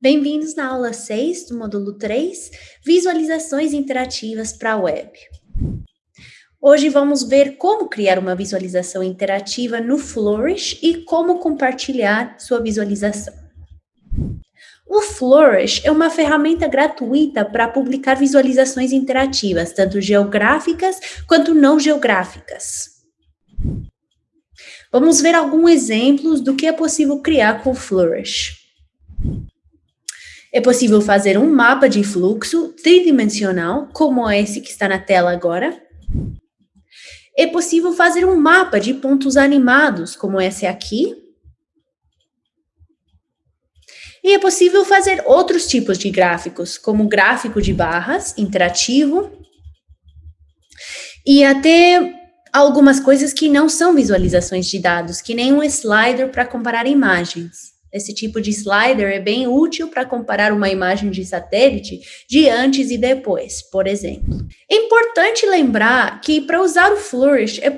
Bem-vindos na aula 6 do módulo 3, Visualizações Interativas para a Web. Hoje vamos ver como criar uma visualização interativa no Flourish e como compartilhar sua visualização. O Flourish é uma ferramenta gratuita para publicar visualizações interativas, tanto geográficas quanto não geográficas. Vamos ver alguns exemplos do que é possível criar com o Flourish. É possível fazer um mapa de fluxo tridimensional, como esse que está na tela agora. É possível fazer um mapa de pontos animados, como esse aqui. E é possível fazer outros tipos de gráficos, como gráfico de barras, interativo, e até algumas coisas que não são visualizações de dados, que nem um slider para comparar imagens. Esse tipo de slider é bem útil para comparar uma imagem de satélite de antes e depois, por exemplo. É importante lembrar que para usar o Flourish é,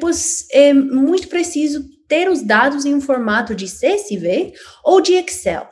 é muito preciso ter os dados em um formato de CSV ou de Excel.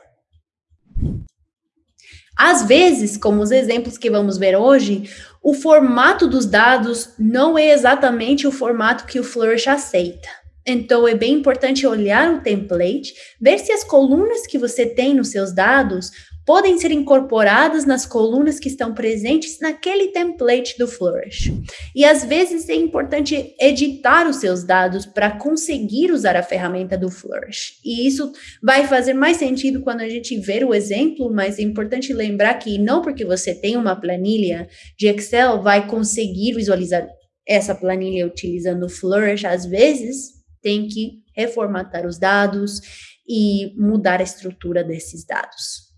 Às vezes, como os exemplos que vamos ver hoje, o formato dos dados não é exatamente o formato que o Flourish aceita. Então, é bem importante olhar o template, ver se as colunas que você tem nos seus dados podem ser incorporadas nas colunas que estão presentes naquele template do Flourish. E às vezes é importante editar os seus dados para conseguir usar a ferramenta do Flourish. E isso vai fazer mais sentido quando a gente ver o exemplo, mas é importante lembrar que não porque você tem uma planilha de Excel vai conseguir visualizar essa planilha utilizando o Flourish. Às vezes, tem que reformatar os dados e mudar a estrutura desses dados.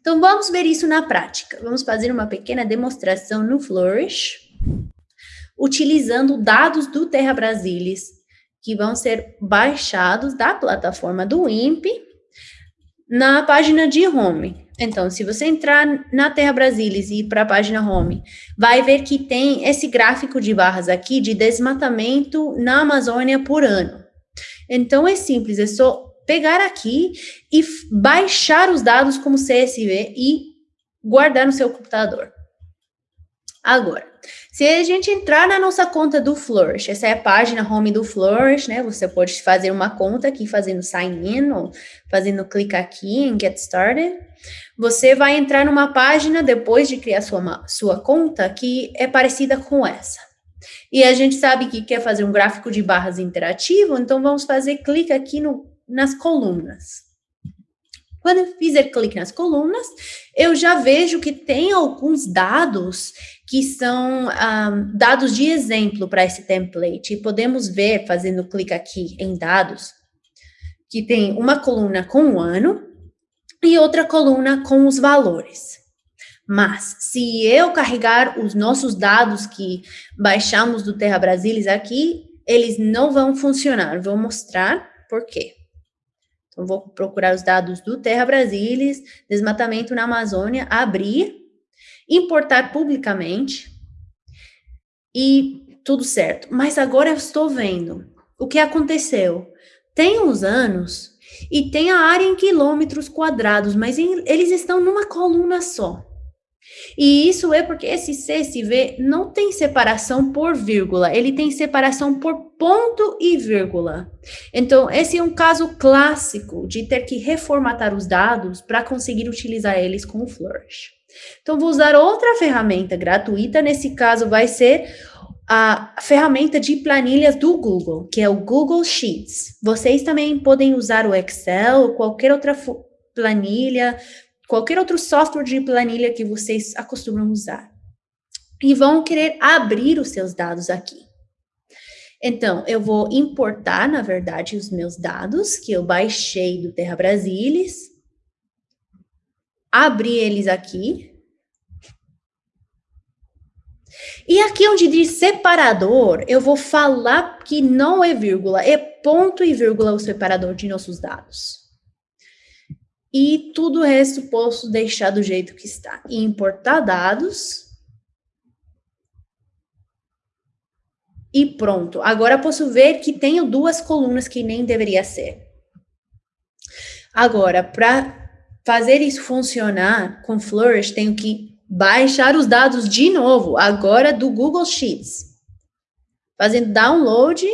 Então, vamos ver isso na prática. Vamos fazer uma pequena demonstração no Flourish, utilizando dados do Terra Brasilis, que vão ser baixados da plataforma do INPE na página de home. Então, se você entrar na Terra Brasilis e ir para a página home, vai ver que tem esse gráfico de barras aqui de desmatamento na Amazônia por ano. Então, é simples, é só pegar aqui e baixar os dados como CSV e guardar no seu computador. Agora, se a gente entrar na nossa conta do Flourish, essa é a página home do Flourish, né? Você pode fazer uma conta aqui fazendo sign in ou fazendo clique aqui em get started. Você vai entrar numa página depois de criar sua, sua conta que é parecida com essa. E a gente sabe que quer fazer um gráfico de barras interativo, então vamos fazer clique aqui no, nas colunas. Quando eu fizer clique nas colunas, eu já vejo que tem alguns dados que são um, dados de exemplo para esse template. E podemos ver, fazendo clique aqui em dados, que tem uma coluna com o ano e outra coluna com os valores. Mas, se eu carregar os nossos dados que baixamos do Terra Brasilis aqui, eles não vão funcionar. Vou mostrar por quê. Então, vou procurar os dados do Terra Brasilis, desmatamento na Amazônia, abrir, importar publicamente e tudo certo. Mas agora eu estou vendo o que aconteceu. Tem uns anos e tem a área em quilômetros quadrados, mas em, eles estão numa coluna só. E isso é porque esse CSV não tem separação por vírgula, ele tem separação por ponto e vírgula. Então, esse é um caso clássico de ter que reformatar os dados para conseguir utilizar eles com o Flourish. Então, vou usar outra ferramenta gratuita, nesse caso vai ser a ferramenta de planilhas do Google, que é o Google Sheets. Vocês também podem usar o Excel ou qualquer outra planilha, qualquer outro software de planilha que vocês acostumam usar. E vão querer abrir os seus dados aqui. Então, eu vou importar, na verdade, os meus dados que eu baixei do Terra Brasilis, abrir eles aqui, e aqui onde diz separador, eu vou falar que não é vírgula, é ponto e vírgula o separador de nossos dados. E tudo o resto posso deixar do jeito que está. E importar dados. E pronto. Agora posso ver que tenho duas colunas que nem deveria ser. Agora, para fazer isso funcionar com Flourish, tenho que baixar os dados de novo, agora do Google Sheets. Fazendo download,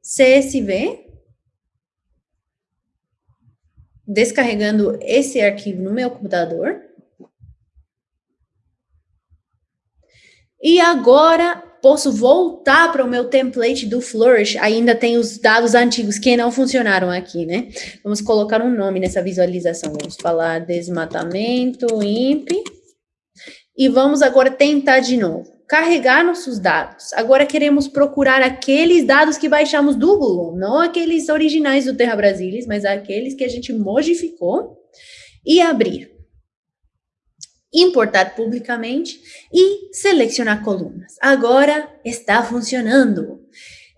CSV, descarregando esse arquivo no meu computador. E agora posso voltar para o meu template do Flourish. Ainda tem os dados antigos que não funcionaram aqui, né? Vamos colocar um nome nessa visualização. Vamos falar desmatamento, IMP. E vamos agora tentar de novo. Carregar nossos dados. Agora queremos procurar aqueles dados que baixamos do Google, não aqueles originais do Terra Brasilis, mas aqueles que a gente modificou e abrir importar publicamente e selecionar colunas. Agora está funcionando.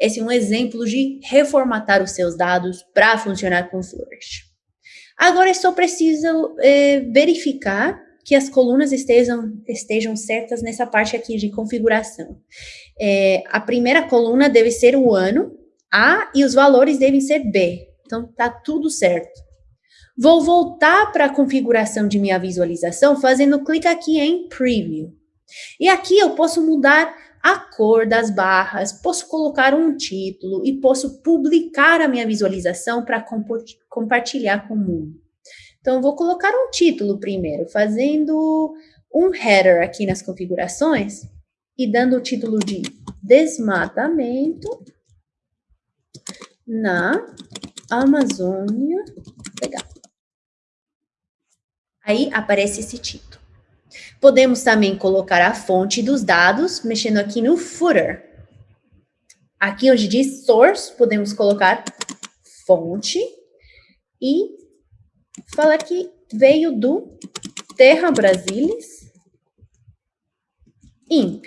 Esse é um exemplo de reformatar os seus dados para funcionar com Flourish. Agora é só preciso é, verificar que as colunas estejam, estejam certas nessa parte aqui de configuração. É, a primeira coluna deve ser o ano, A, e os valores devem ser B. Então, tá tudo certo. Vou voltar para a configuração de minha visualização fazendo clique aqui em Preview. E aqui eu posso mudar a cor das barras, posso colocar um título e posso publicar a minha visualização para compartilhar com o mundo. Então, vou colocar um título primeiro, fazendo um header aqui nas configurações e dando o título de desmatamento na Amazônia. Legal. Aí aparece esse título. Podemos também colocar a fonte dos dados, mexendo aqui no footer. Aqui onde diz source, podemos colocar fonte e falar que veio do Terra Brasilis IMP.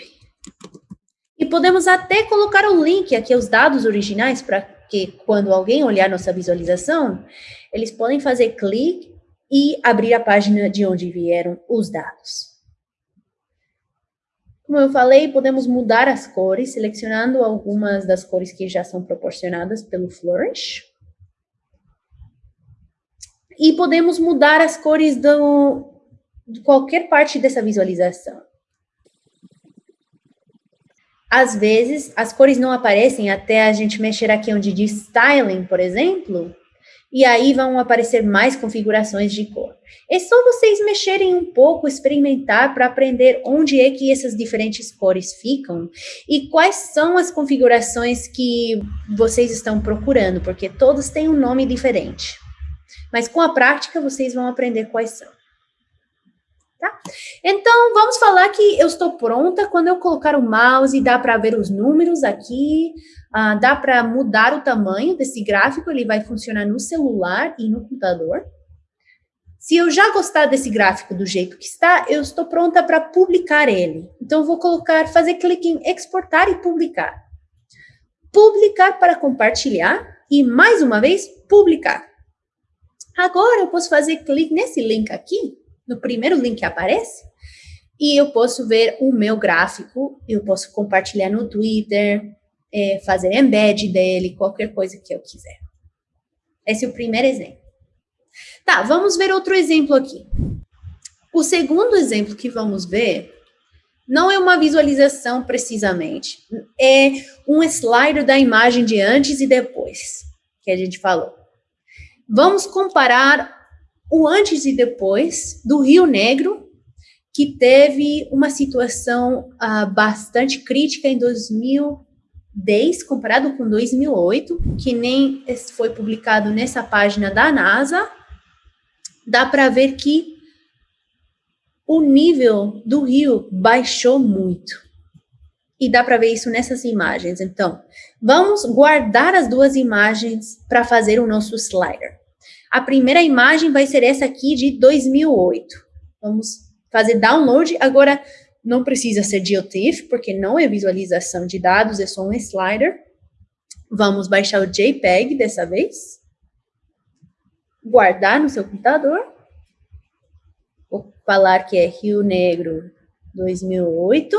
E podemos até colocar o link aqui, os dados originais, para que quando alguém olhar nossa visualização, eles podem fazer clique e abrir a página de onde vieram os dados. Como eu falei, podemos mudar as cores, selecionando algumas das cores que já são proporcionadas pelo Flourish. E podemos mudar as cores do, de qualquer parte dessa visualização. Às vezes, as cores não aparecem até a gente mexer aqui onde diz Styling, por exemplo, e aí vão aparecer mais configurações de cor. É só vocês mexerem um pouco, experimentar para aprender onde é que essas diferentes cores ficam e quais são as configurações que vocês estão procurando, porque todos têm um nome diferente. Mas com a prática vocês vão aprender quais são. Tá? Então, vamos falar que eu estou pronta. Quando eu colocar o mouse, dá para ver os números aqui, uh, dá para mudar o tamanho desse gráfico, ele vai funcionar no celular e no computador. Se eu já gostar desse gráfico do jeito que está, eu estou pronta para publicar ele. Então, vou colocar, fazer clique em exportar e publicar. Publicar para compartilhar e, mais uma vez, publicar. Agora, eu posso fazer clique nesse link aqui no primeiro link que aparece, e eu posso ver o meu gráfico, eu posso compartilhar no Twitter, é, fazer embed dele, qualquer coisa que eu quiser. Esse é o primeiro exemplo. Tá, vamos ver outro exemplo aqui. O segundo exemplo que vamos ver não é uma visualização precisamente, é um slider da imagem de antes e depois, que a gente falou. Vamos comparar o antes e depois do Rio Negro, que teve uma situação uh, bastante crítica em 2010, comparado com 2008, que nem foi publicado nessa página da NASA, dá para ver que o nível do rio baixou muito. E dá para ver isso nessas imagens. Então, vamos guardar as duas imagens para fazer o nosso slider. A primeira imagem vai ser essa aqui de 2008. Vamos fazer download. Agora, não precisa ser GeoTIFF, porque não é visualização de dados, é só um slider. Vamos baixar o JPEG dessa vez. Guardar no seu computador. Vou falar que é Rio Negro 2008.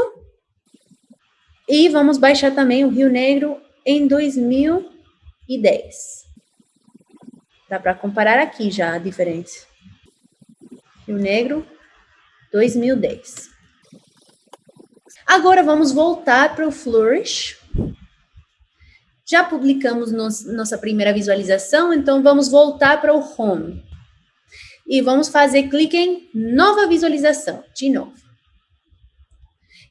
E vamos baixar também o Rio Negro em 2010. Dá para comparar aqui já a diferença. Rio Negro 2010. Agora vamos voltar para o Flourish. Já publicamos nos, nossa primeira visualização, então vamos voltar para o Home. E vamos fazer clique em Nova Visualização, de novo.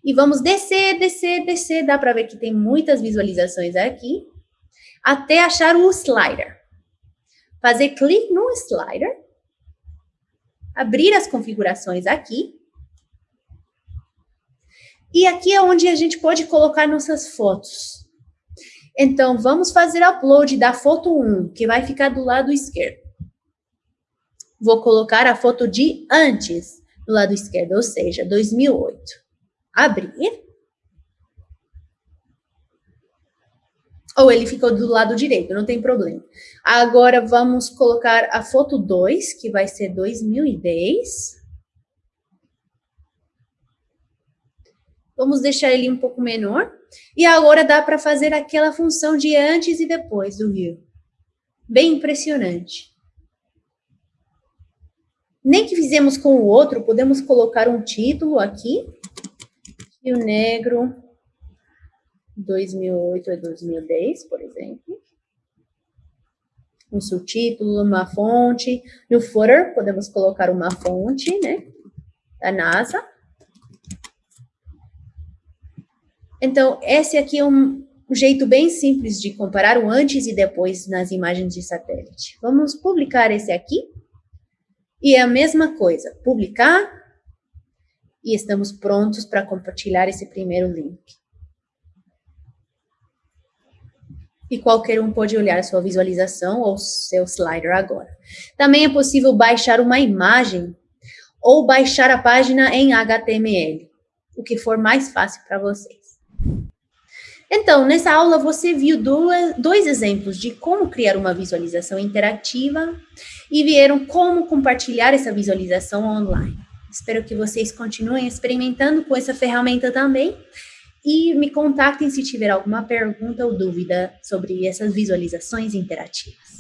E vamos descer, descer, descer. Dá para ver que tem muitas visualizações aqui. Até achar o slider. Fazer clique no slider. Abrir as configurações aqui. E aqui é onde a gente pode colocar nossas fotos. Então, vamos fazer upload da foto 1, que vai ficar do lado esquerdo. Vou colocar a foto de antes, do lado esquerdo, ou seja, 2008. Abrir. Ou ele ficou do lado direito, não tem problema. Agora, vamos colocar a foto 2, que vai ser 2010. Vamos deixar ele um pouco menor. E agora dá para fazer aquela função de antes e depois do rio. Bem impressionante. Nem que fizemos com o outro, podemos colocar um título aqui. Rio Negro 2008 a 2010, por exemplo. Um subtítulo, uma fonte. No footer, podemos colocar uma fonte, né? Da NASA. Então, esse aqui é um, jeito bem simples de comparar o antes e depois nas imagens de satélite. Vamos publicar esse aqui. E é a mesma coisa, publicar e estamos prontos para compartilhar esse primeiro link. E qualquer um pode olhar sua visualização ou seu slider agora. Também é possível baixar uma imagem ou baixar a página em HTML, o que for mais fácil para vocês. Então, nessa aula você viu dois exemplos de como criar uma visualização interativa e vieram como compartilhar essa visualização online. Espero que vocês continuem experimentando com essa ferramenta também e me contactem se tiver alguma pergunta ou dúvida sobre essas visualizações interativas.